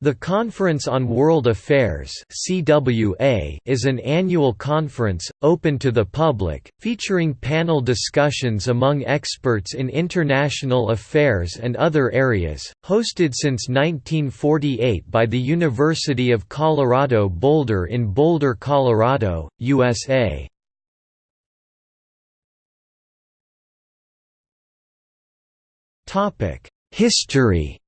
The Conference on World Affairs (CWA) is an annual conference open to the public, featuring panel discussions among experts in international affairs and other areas, hosted since 1948 by the University of Colorado Boulder in Boulder, Colorado, USA. Topic: History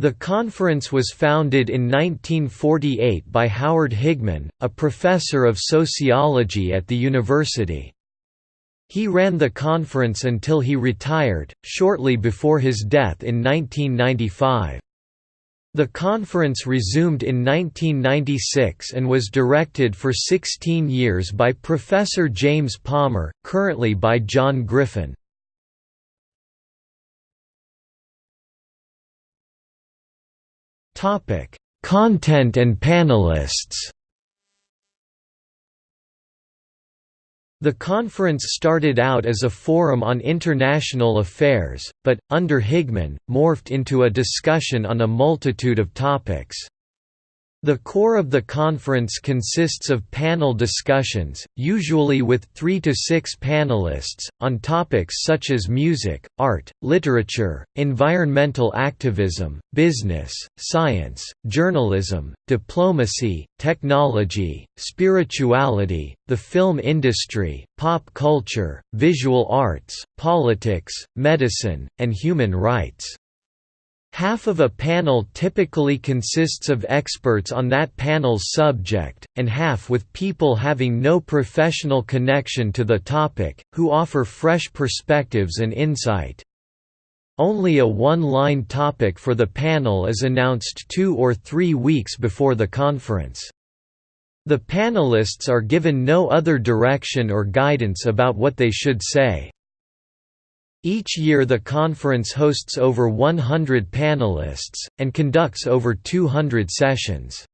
The conference was founded in 1948 by Howard Higman, a professor of sociology at the university. He ran the conference until he retired, shortly before his death in 1995. The conference resumed in 1996 and was directed for 16 years by Professor James Palmer, currently by John Griffin. Topic: Content and panelists. The conference started out as a forum on international affairs, but, under Higman, morphed into a discussion on a multitude of topics. The core of the conference consists of panel discussions, usually with three to six panelists, on topics such as music, art, literature, environmental activism, business, science, journalism, diplomacy, technology, spirituality, the film industry, pop culture, visual arts, politics, medicine, and human rights. Half of a panel typically consists of experts on that panel's subject, and half with people having no professional connection to the topic, who offer fresh perspectives and insight. Only a one-line topic for the panel is announced two or three weeks before the conference. The panelists are given no other direction or guidance about what they should say. Each year the conference hosts over 100 panelists, and conducts over 200 sessions.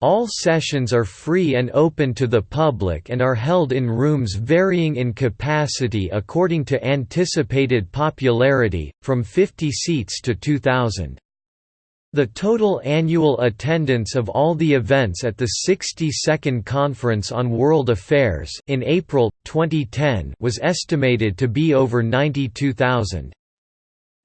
All sessions are free and open to the public and are held in rooms varying in capacity according to anticipated popularity, from 50 seats to 2,000. The total annual attendance of all the events at the 62nd Conference on World Affairs in April 2010 was estimated to be over 92,000.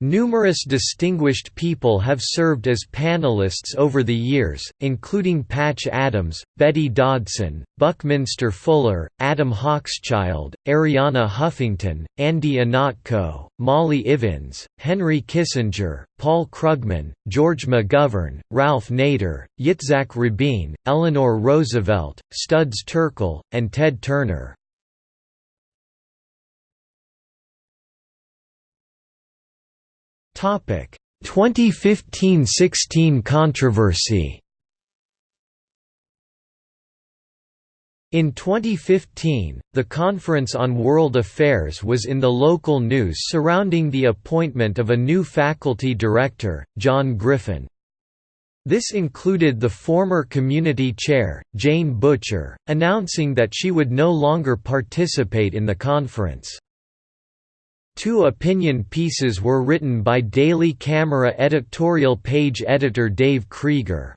Numerous distinguished people have served as panelists over the years, including Patch Adams, Betty Dodson, Buckminster Fuller, Adam Hochschild, Arianna Huffington, Andy Ihnatko, Molly Ivins, Henry Kissinger, Paul Krugman, George McGovern, Ralph Nader, Yitzhak Rabin, Eleanor Roosevelt, Studs Terkel, and Ted Turner. 2015–16 controversy In 2015, the Conference on World Affairs was in the local news surrounding the appointment of a new faculty director, John Griffin. This included the former community chair, Jane Butcher, announcing that she would no longer participate in the conference. Two opinion pieces were written by Daily Camera editorial page editor Dave Krieger.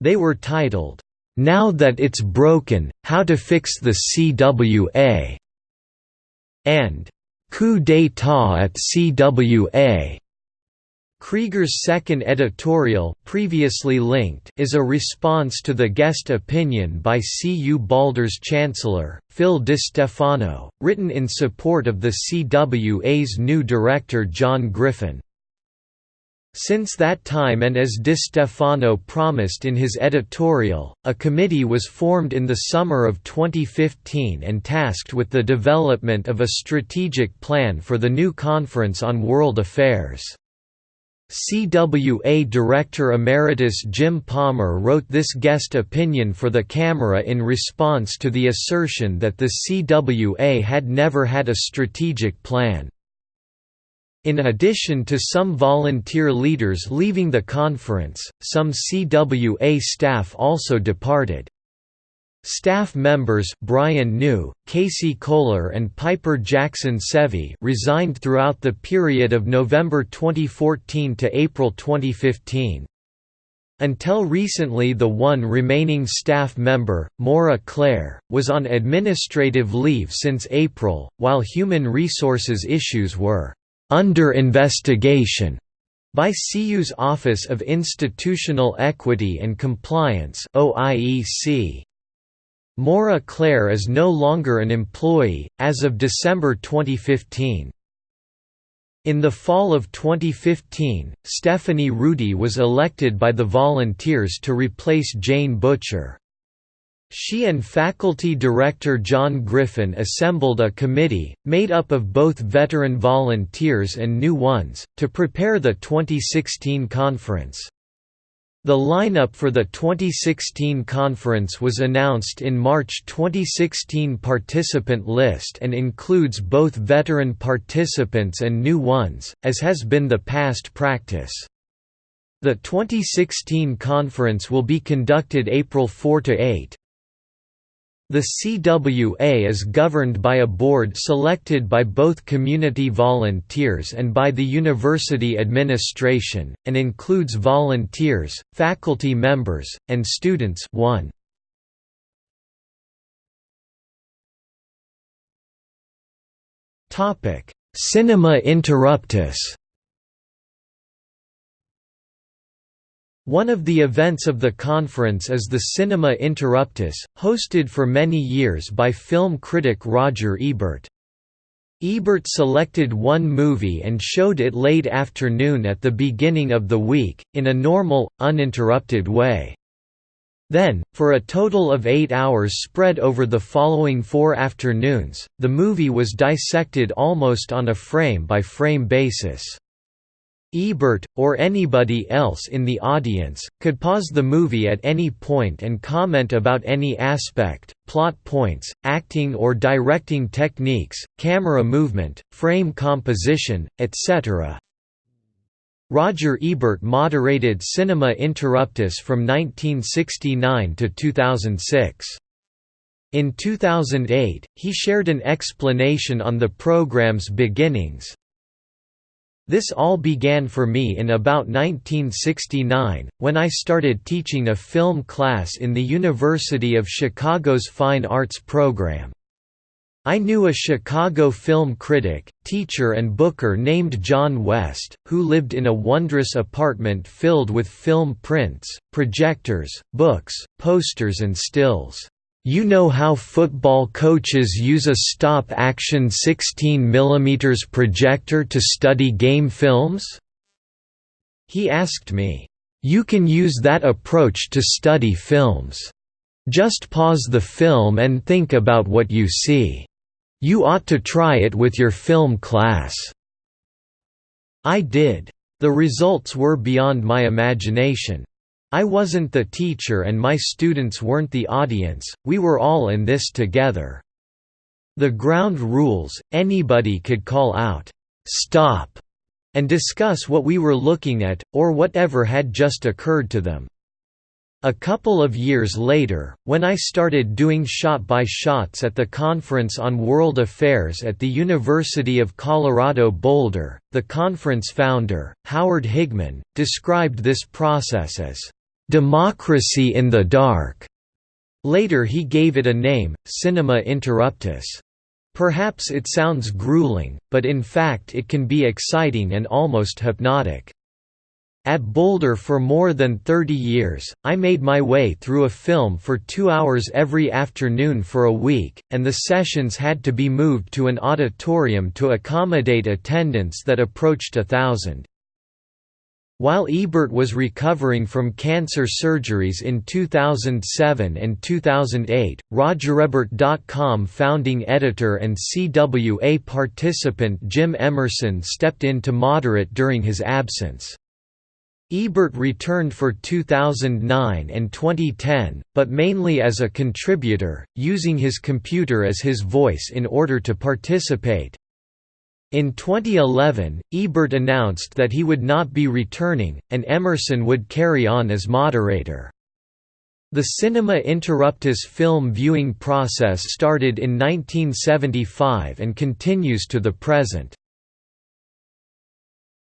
They were titled, "'Now That It's Broken, How to Fix the CWA' and "'Coup d'etat at CWA' Krieger's second editorial previously linked is a response to the guest opinion by CU Boulder's chancellor, Phil DiStefano, written in support of the CWA's new director John Griffin. Since that time and as DiStefano promised in his editorial, a committee was formed in the summer of 2015 and tasked with the development of a strategic plan for the new Conference on World Affairs. CWA Director Emeritus Jim Palmer wrote this guest opinion for the camera in response to the assertion that the CWA had never had a strategic plan. In addition to some volunteer leaders leaving the conference, some CWA staff also departed. Staff members Brian New, Casey Kohler and Piper Jackson Sevi resigned throughout the period of November 2014 to April 2015. Until recently the one remaining staff member, Maura Clare, was on administrative leave since April, while human resources issues were «under investigation» by CU's Office of Institutional Equity and Compliance OIEC. Maura Claire is no longer an employee, as of December 2015. In the fall of 2015, Stephanie Rudy was elected by the volunteers to replace Jane Butcher. She and faculty director John Griffin assembled a committee, made up of both veteran volunteers and new ones, to prepare the 2016 conference. The lineup for the 2016 conference was announced in March 2016 participant list and includes both veteran participants and new ones, as has been the past practice. The 2016 conference will be conducted April 4–8, the CWA is governed by a board selected by both community volunteers and by the university administration, and includes volunteers, faculty members, and students 1. Cinema Interruptus One of the events of the conference is the Cinema Interruptus, hosted for many years by film critic Roger Ebert. Ebert selected one movie and showed it late afternoon at the beginning of the week, in a normal, uninterrupted way. Then, for a total of eight hours spread over the following four afternoons, the movie was dissected almost on a frame-by-frame -frame basis. Ebert, or anybody else in the audience, could pause the movie at any point and comment about any aspect, plot points, acting or directing techniques, camera movement, frame composition, etc. Roger Ebert moderated Cinema Interruptus from 1969 to 2006. In 2008, he shared an explanation on the program's beginnings, this all began for me in about 1969, when I started teaching a film class in the University of Chicago's Fine Arts program. I knew a Chicago film critic, teacher and booker named John West, who lived in a wondrous apartment filled with film prints, projectors, books, posters and stills. You know how football coaches use a stop-action 16 mm projector to study game films? He asked me, "'You can use that approach to study films. Just pause the film and think about what you see. You ought to try it with your film class." I did. The results were beyond my imagination. I wasn't the teacher and my students weren't the audience, we were all in this together. The ground rules, anybody could call out, "'Stop!' and discuss what we were looking at, or whatever had just occurred to them. A couple of years later, when I started doing shot-by-shots at the Conference on World Affairs at the University of Colorado Boulder, the conference founder, Howard Higman, described this process as Democracy in the Dark. Later he gave it a name, Cinema Interruptus. Perhaps it sounds grueling, but in fact it can be exciting and almost hypnotic. At Boulder for more than 30 years, I made my way through a film for two hours every afternoon for a week, and the sessions had to be moved to an auditorium to accommodate attendance that approached a thousand. While Ebert was recovering from cancer surgeries in 2007 and 2008, RogerEbert.com founding editor and CWA participant Jim Emerson stepped in to moderate during his absence. Ebert returned for 2009 and 2010, but mainly as a contributor, using his computer as his voice in order to participate. In 2011, Ebert announced that he would not be returning, and Emerson would carry on as moderator. The Cinema Interruptus film viewing process started in 1975 and continues to the present.